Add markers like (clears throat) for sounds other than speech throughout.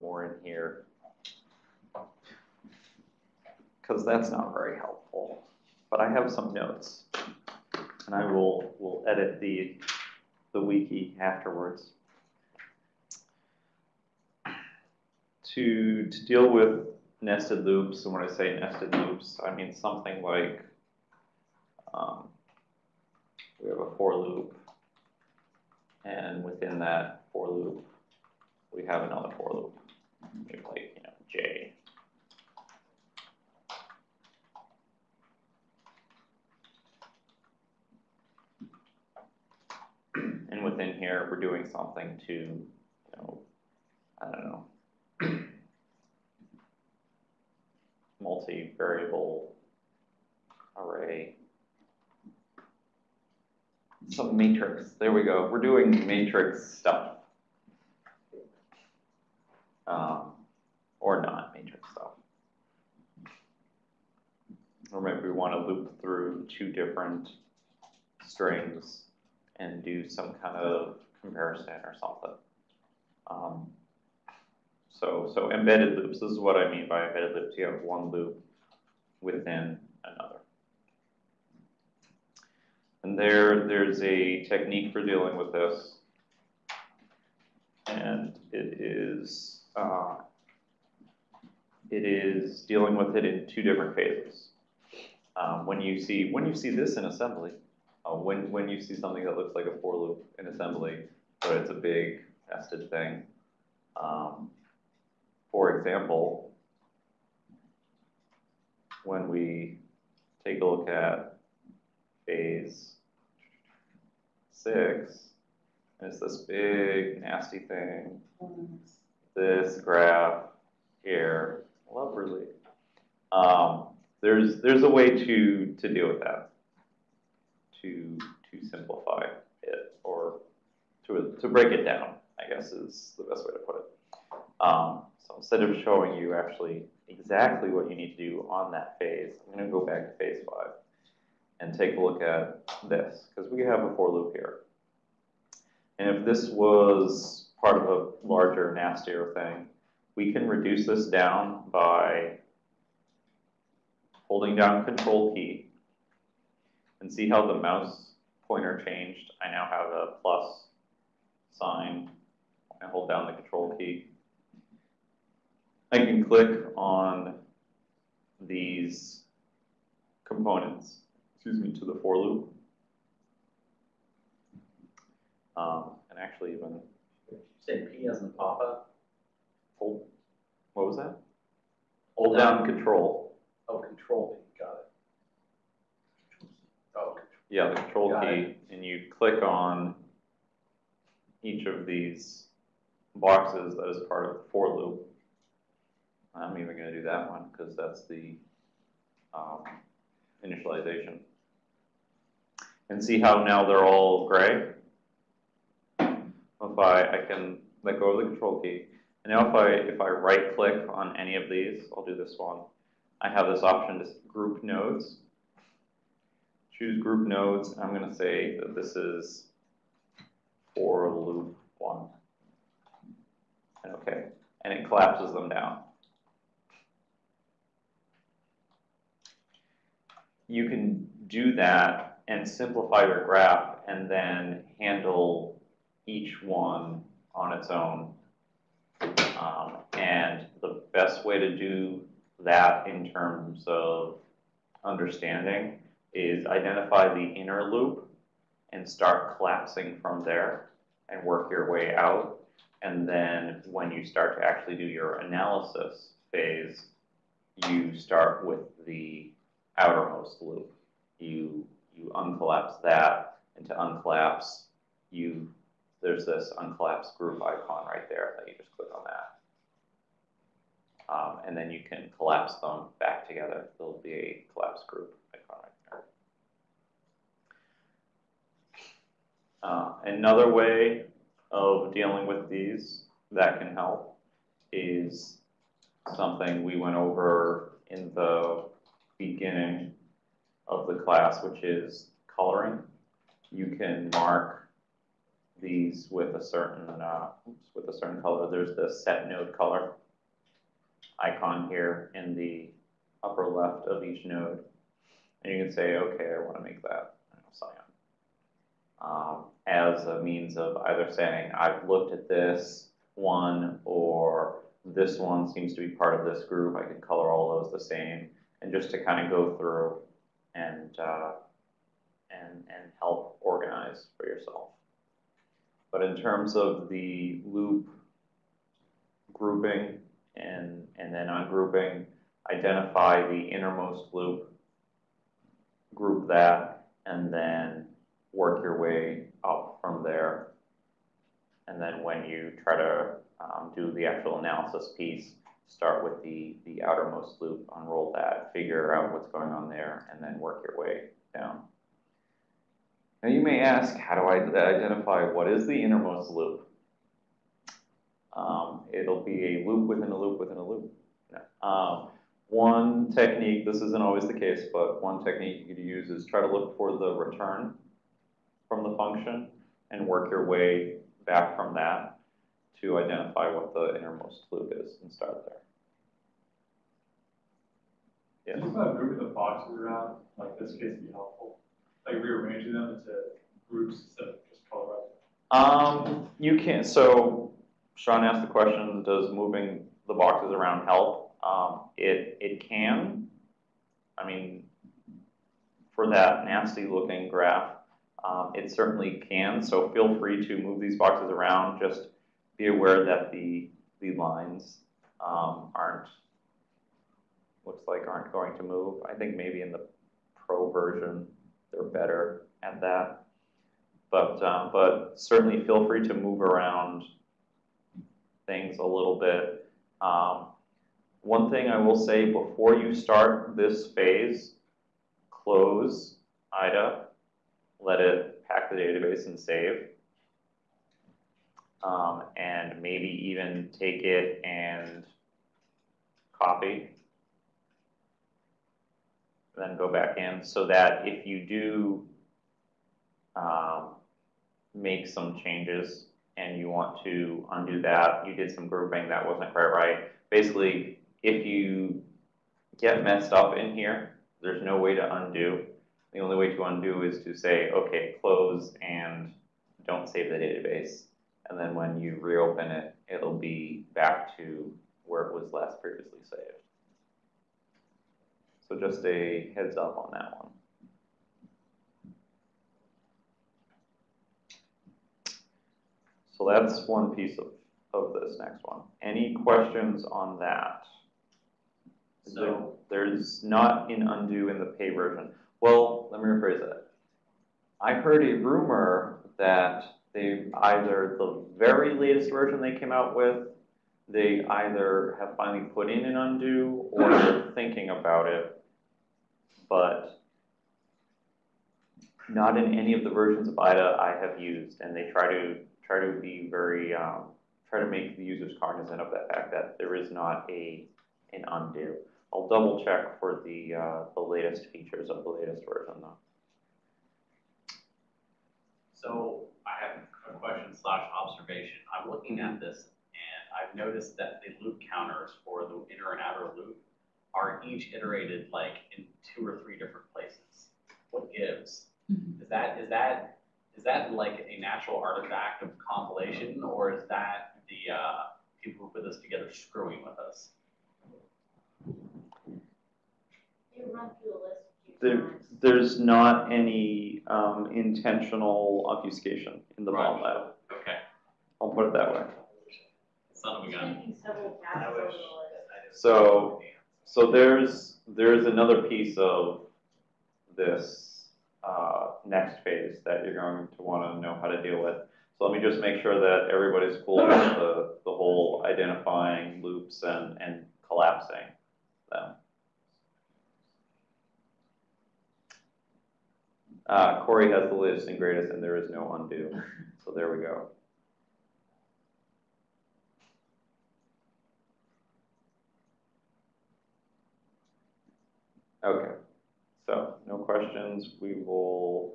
more in here. Because that's not very helpful. But I have some notes. And I will, will edit the, the wiki afterwards. To, to deal with nested loops, and when I say nested loops, I mean something like um, we have a for loop, and within that for loop, we have another for loop, like you know j. And within here, we're doing something to, you know, I don't know, (clears throat) multi-variable array. Some matrix, there we go. We're doing matrix stuff. Um, or not matrix stuff. Or maybe we want to loop through two different strings and do some kind of comparison or something. Um, so, so embedded loops, this is what I mean by embedded loops. You have one loop within another. And there, there's a technique for dealing with this. And it is, uh, it is dealing with it in two different phases. Um, when you see, when you see this in assembly, uh, when, when you see something that looks like a for loop in assembly, but it's a big nested thing, um, for example, when we take a look at phase six, and it's this big nasty thing, this graph here, lovely. Um, there's there's a way to to deal with that, to to simplify it or to to break it down. I guess is the best way to put it. Um, so instead of showing you actually exactly what you need to do on that phase, I'm going to go back to phase five and take a look at this, because we have a for loop here. And if this was part of a larger, nastier thing, we can reduce this down by holding down control key and see how the mouse pointer changed. I now have a plus sign. I hold down the control key. I can click on these components, excuse me, to the for loop. Um, and actually even Say P as in Papa, hold, what was that? Hold down control. oh, control P, got it. Oh, Yeah, the control Got key, and you click on each of these boxes that is part of the for loop. I'm even gonna do that one, because that's the, um, initialization. And see how now they're all gray? If I, can let go of the control key, and now if I, if I right click on any of these, I'll do this one, I have this option to group nodes choose group nodes, I'm gonna say that this is for loop one. And okay, and it collapses them down. You can do that and simplify your graph and then handle each one on its own. Um, and the best way to do that in terms of understanding is identify the inner loop and start collapsing from there and work your way out. And then when you start to actually do your analysis phase, you start with the outermost loop. You you uncollapse that, and to uncollapse, you there's this uncollapsed group icon right there that you just click on that. Um, and then you can collapse them back together. There'll be a collapsed group icon right there. Uh, another way of dealing with these that can help is something we went over in the beginning of the class, which is coloring. You can mark these with a certain, uh, oops, with a certain color. There's the set node color icon here in the upper left of each node. And you can say, okay, I want to make that cyan. Um, as a means of either saying, I've looked at this one, or this one seems to be part of this group, I can color all those the same, and just to kind of go through and, uh, and, and help organize for yourself. But in terms of the loop grouping and, and then ungrouping, identify the innermost loop, group that, and then work your way up from there. And then when you try to um, do the actual analysis piece, start with the, the outermost loop, unroll that, figure out what's going on there, and then work your way down. Now you may ask, how do I identify what is the innermost loop? Um, it'll be a loop within a loop within a loop. Um, one technique, this isn't always the case, but one technique you could use is try to look for the return from the function and work your way back from that to identify what the innermost loop is and start there. Yes. Kind of moving the boxes around, like this case be helpful, like rearranging them into groups instead of just colorizing. Um, you can, so Sean asked the question, does moving the boxes around help? Um, it, it can. I mean, for that nasty looking graph, um, it certainly can. So feel free to move these boxes around. Just be aware that the, the lines um, aren't, looks like aren't going to move. I think maybe in the pro version, they're better at that. But, um, but certainly feel free to move around things a little bit. Um, one thing I will say before you start this phase, close IDA, let it pack the database and save. Um, and maybe even take it and copy. Then go back in so that if you do um, make some changes and you want to undo that, you did some grouping that wasn't quite right. Basically, if you get messed up in here, there's no way to undo. The only way to undo is to say, okay, close and don't save the database. And then when you reopen it, it'll be back to where it was last previously saved. So just a heads up on that one. So that's one piece of, of this next one. Any questions on that? Is there- So- There's not an undo in the pay version. Well, let me rephrase that. I heard a rumor that they either, the very latest version they came out with, they either have finally put in an undo or they're (clears throat) thinking about it. But not in any of the versions of IDA I have used, and they try to, try to be very, um, try to make the users cognizant of the fact that there is not a, an undo. I'll double check for the, uh, the latest features of the latest version though. So I have a question slash observation. I'm looking at this and I've noticed that the loop counters for the inner and outer loop are each iterated like in two or three different places. What gives? Is that, is that, is that like a natural artifact of compilation or is that the, uh, people who put this together screwing with us? You run through the list There, there's not any, um, intentional obfuscation in the bomb Right. lab. Okay, I'll put it that way. son of a gun. making several I passes over the wish. list. So- So there's, there's another piece of this, uh, next phase that you're going to wanna know how to deal with. So let me just make sure that everybody's cool with (clears throat) the, the whole identifying loops and, and collapsing them. Uh, Corey has the latest and greatest and there is no undo, so there we go. Okay, so no questions, we will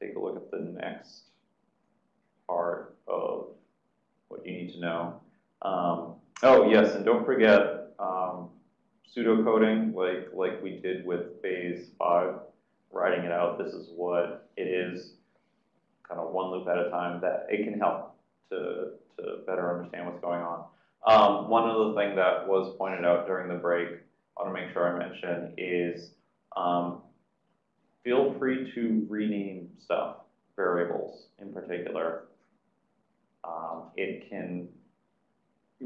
take a look at the next part of what you need to know. Um, oh, yes, and don't forget, um, pseudocoding, like, like we did with phase five, writing it out, this is what it is, kind of one loop at a time, that it can help to, to better understand what's going on. Um, one other thing that was pointed out during the break, Want to make sure I mention, is um, feel free to rename stuff, variables in particular. Um, it can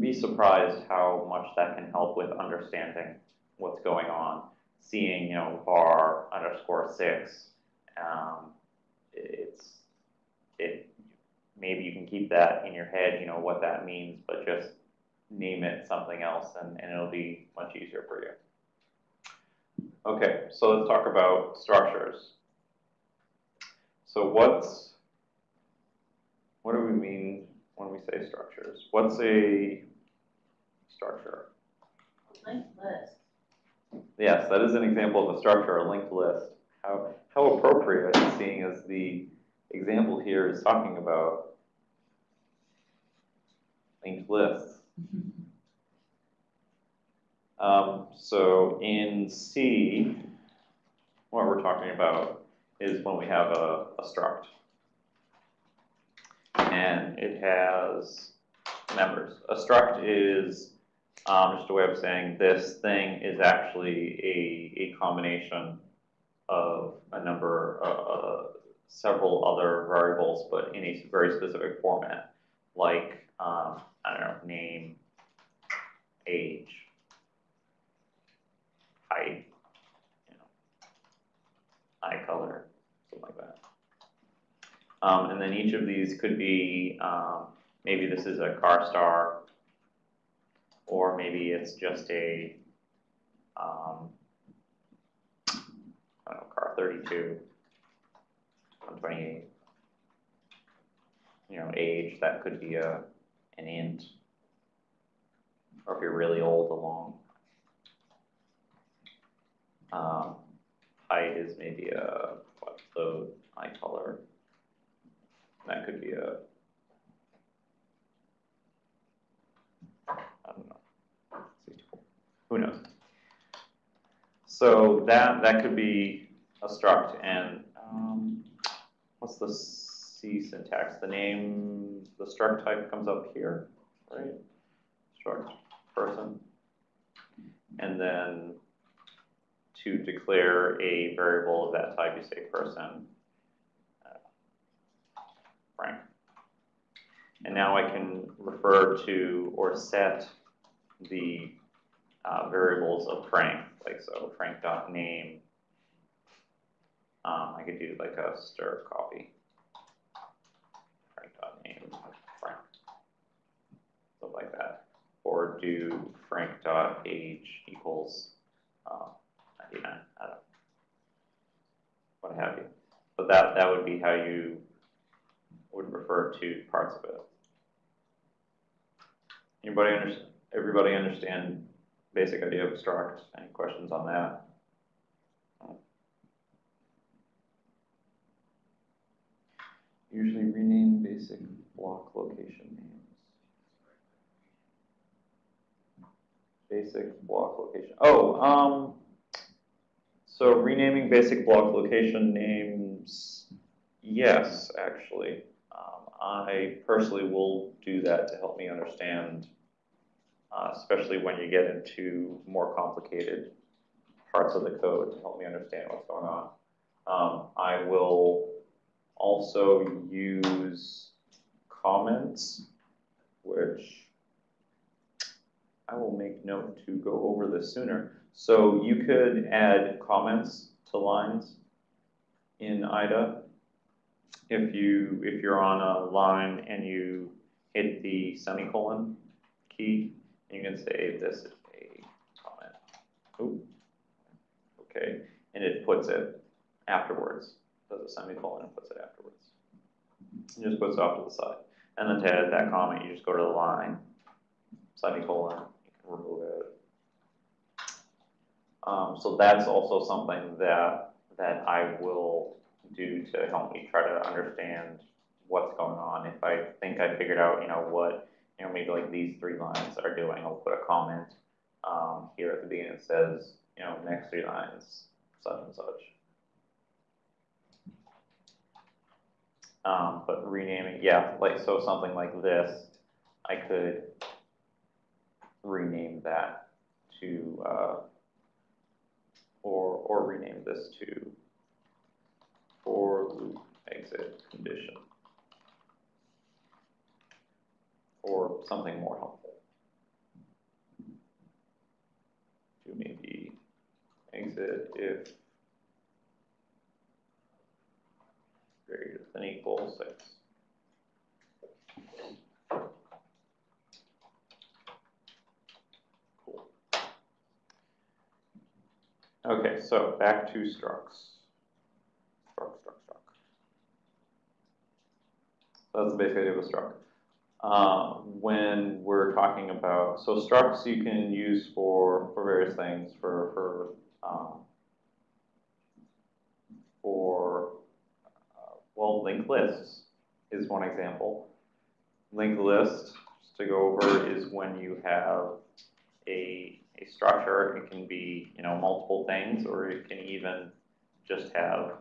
be surprised how much that can help with understanding what's going on. Seeing, you know, var underscore six, um, it's, it, maybe you can keep that in your head, you know, what that means, but just name it something else and, and it'll be much easier for you. Okay, so let's talk about structures. So what's, what do we mean when we say structures? What's a structure? Linked list. Yes, that is an example of a structure, a linked list. How, how appropriate, seeing as the example here is talking about linked lists. Um, so in C, what we're talking about is when we have a, a struct. And it has members. A struct is um, just a way of saying this thing is actually a, a combination of a number, uh, uh, several other variables, but in a very specific format, like, um, I don't know, name, age, height, you know, eye color, something like that. Um, and then each of these could be, um, maybe this is a car star, or maybe it's just a, um, know, car thirty-two, one twenty-eight. You know, age, that could be a, an int. Or if you're really old, a long. Um, height is maybe a, what, the eye color. That could be a. I don't know. Who knows? So that, that could be a struct and, um, what's the C syntax? The name, the struct type comes up here, right? Struct person. And then to declare a variable of that type, you say person. uh, Frank. And now I can refer to or set the uh, variables of Frank, like so Frank dot name. Um, I could do like a stir copy. Frank dot name Frank. Like that. Or do Frank dot age equals uh, 99. I don't know. What have you. But that, that would be how you would refer to parts of it. Anybody understand, everybody understand basic idea of struct? Any questions on that? Usually rename basic block location names. Basic block location. Oh, um, so renaming basic block location names, yes, actually. Um, I personally will do that to help me understand, uh, especially when you get into more complicated parts of the code to help me understand what's going on. Um, I will also use comments, which I will make note to go over this sooner. So you could add comments to lines in IDA. If you, if you're on a line and you hit the semicolon key, you can say this is a comment. Ooh. Okay, and it puts it afterwards, does a semicolon and puts it afterwards. It just puts it off to the side. And then to edit that comment, you just go to the line, semicolon, remove it. Um, so that's also something that, that I will do to help me try to understand what's going on. If I think I figured out, you know, what, you know, maybe like these three lines are doing, I'll put a comment, um, here at the beginning that says, you know, next three lines, such and such. Um, but renaming, yeah, like, so something like this, I could rename that to, uh, or, or rename this to for loop exit condition or something more helpful to maybe exit if greater than equal 6. Okay, so back to structs. Struct, struct, struct. So that's the basic idea of a struct. Uh, when we're talking about, so structs you can use for, for various things, for, for, um, for, uh, well, linked lists is one example. Linked list, just to go over, is when you have a, a structure, it can be, you know, multiple things, or it can even just have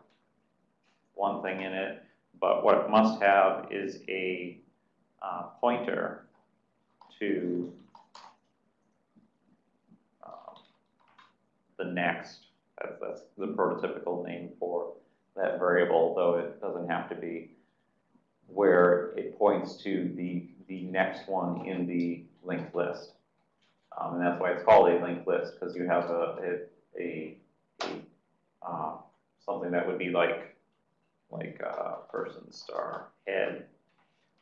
one thing in it, but what it must have is a uh, pointer to um, the next. That's, that's the prototypical name for that variable, though it doesn't have to be, where it points to the, the next one in the linked list. Um, and that's why it's called a linked list, because you have a, a, a, uh, something that would be like like uh, person star head,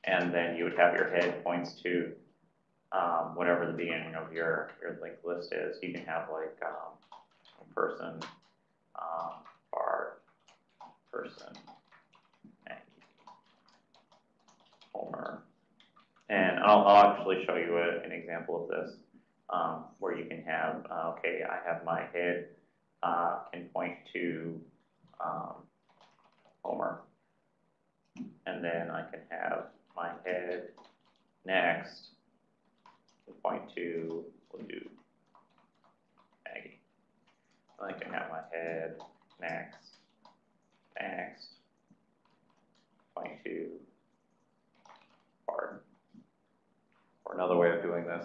and then you would have your head points to um, whatever the beginning of your your linked list is. You can have like um, person, um, bar, person, Homer, and I'll, I'll actually show you a, an example of this um, where you can have uh, okay, I have my head uh, can point to um, Homer. And then I can have my head next can point to, we'll do Maggie. I can have my head next, next, point to Bart. Or another way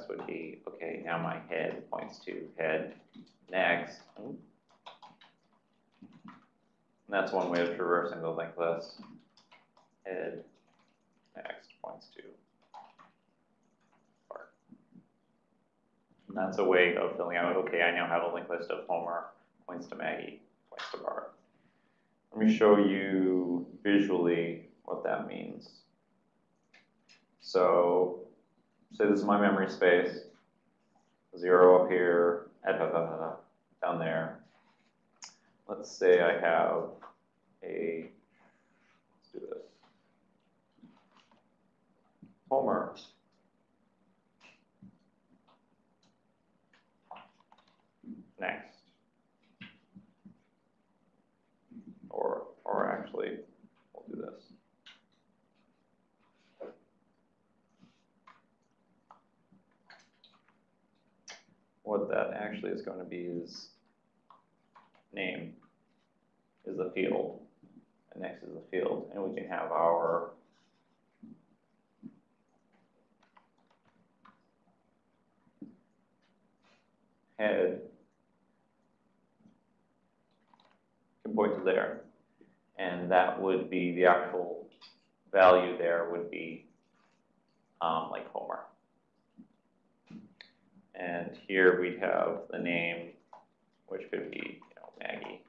this would be, okay, now my head points to head next. And that's one way of traversing the linked list. Head next points to Bart. And that's a way of filling out, okay, I now have a linked list of Homer, points to Maggie, points to Bart. Let me show you visually what that means. So, say this is my memory space, zero up here, eh, down there. Let's say I have a, let's do this. Homer. Next. Or, or actually, we'll do this. What that actually is going to be is name is the field, and next is the field, and we can have our head can point to there, and that would be the actual value there would be um, like Homer. And here we'd have the name, which could be you know, Maggie.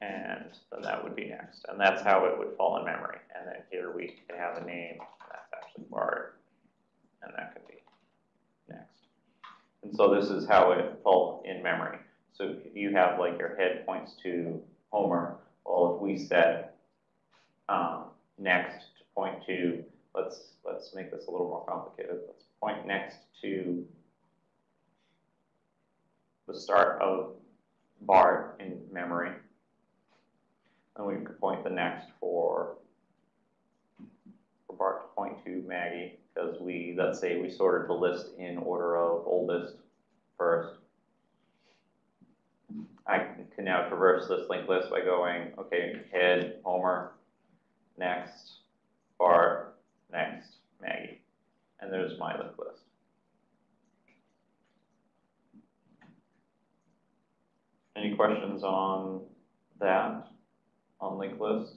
And then that would be next. And that's how it would fall in memory. And then here we have a name, that's actually Bart, and that could be next. And so this is how it falls in memory. So if you have like your head points to Homer, well, if we set um, next to point to, let's let's make this a little more complicated. Let's point next to the start of Bart in memory. And we could point the next for, for Bart to point to Maggie, because we, let's say we sorted the list in order of oldest first. Can now traverse this linked list by going, okay, head, Homer, next, Bart, next, Maggie. And there's my linked list. Any questions on that, on linked list?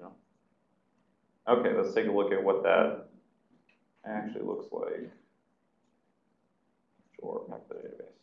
No? Okay, let's take a look at what that actually looks like. To the database.